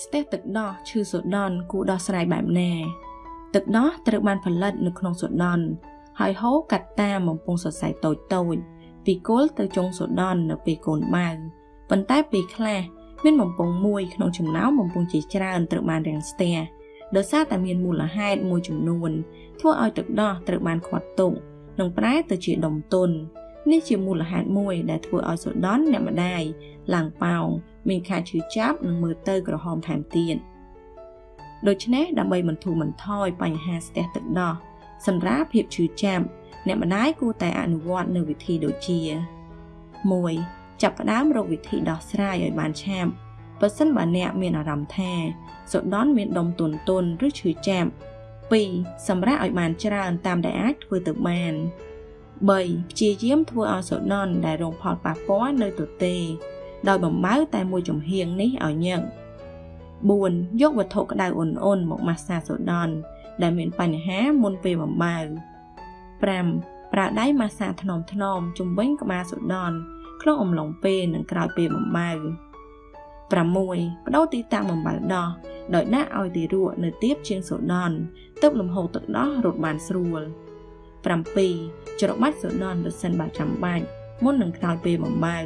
ស្ទះទឹកដោះឈឺសូដន់គួរដោះស្រាយបែបណា ទឹកដោះត្រូវបានផលិតនៅក្នុងសូដន់ហើយហូរកាត់តាមបំពង់សរសៃតូចតូចពីគល់ទៅចុងសូដន់នៅពេលកូនបើប៉ុន្តែពេលខ្លះមានបំពង់មួយក្នុងចំណោមបំពង់ជាច្រើនត្រូវបានរាំងស្ទះដោយសារតែមានមូលហេតុមួយចំនួនធ្វើឲ្យទឹកដោះត្រូវបានខាត់ទុកនិងប្រែទៅជាដុំទន់ នេះជាមូលហេតុមួយដែលធ្វើឲ្យសូដន់អ្នកម្ដាយឡើងប៉ោងមានខែឈឺចាប់និងមើលទៅក្រហមថែមទៀតដូច្នេះដើម្បីបន្ធូរបន្ថយបញ្ហាស្ទះទឹកដោះសម្រាប់ភាពឈឺចាប់អ្នកម្ដាយគួរតែអនុវត្តនៅវិធីដូចជា1ចាប់ផ្ដើមរកវិធីដោះស្រាយឲ្យបានឆាប់បើសិនបើអ្នកមានអារម្មណ៍ថាសូដន់មានដុំទន់ទន់ឬឈឺចាប់2សម្រាប់ឲ្យបានច្រើនតាមដែលអាចធ្វើទៅបាន3 ព្យាយាមធ្វើឲ្យសូដន់ដែលរងផលប៉ះពាល់នៅទទេ ដោយបំបើតែមួយចំហៀងនេះឲ្យញឹក4យកវត្ថុក្តៅអ៊ុនអ៊ុនមកម៉ាស្សាសូដន់ដែលមានបញ្ហាមុនពេលបំបើ5ប្រើដៃម៉ាស្សាថ្នមថ្នមជំវិញក្បាលសូដន់ក្នុងអំឡុងពេលនិងក្រោយពេលបំបើ6បដូរទីតាំងបំបើដោះដោយដាក់ឲ្យទីរក់នៅទៀបជាងសូដន់ទើបលំហូរទឹកដោះរត់បានស្រួល7 ច្របាច់សូដន់ប្រសិនបើចាំបាច់មុននឹងក្រោយពេលបំបើ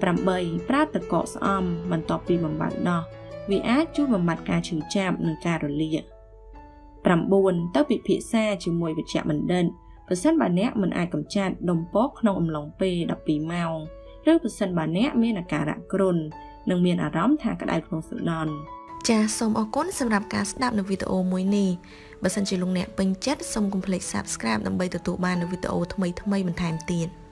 8ប្រើទឹកកកស្អំបន្ទាប់ពីបំបើដោះវាអាចជួយបំបត្តិការឈឺចាប់និងការរលាក9ទៅពិភាក្សាជាមួយវិជ្ជបណ្ឌិតប្រសិនបើអ្នកមិនអាចកម្ចាត់ដុំពកក្នុងអំឡុងពេល12ម៉ោងឬប្រសិនបើអ្នកមានអាការៈគ្រុននិងមានអារម្មណ៍ថាក្តៅក្នុងសន្តាន ចាសសូមអរគុណសម្រាប់ការស្ដាប់នៅវីដេអូមួយនេះបើសិនជាលោកអ្នកពេញចិត្តសូមកុំភ្លេច Subscribe ដើម្បីទទួលបាននូវវីដេអូថ្មីៗបន្ថែមទៀត។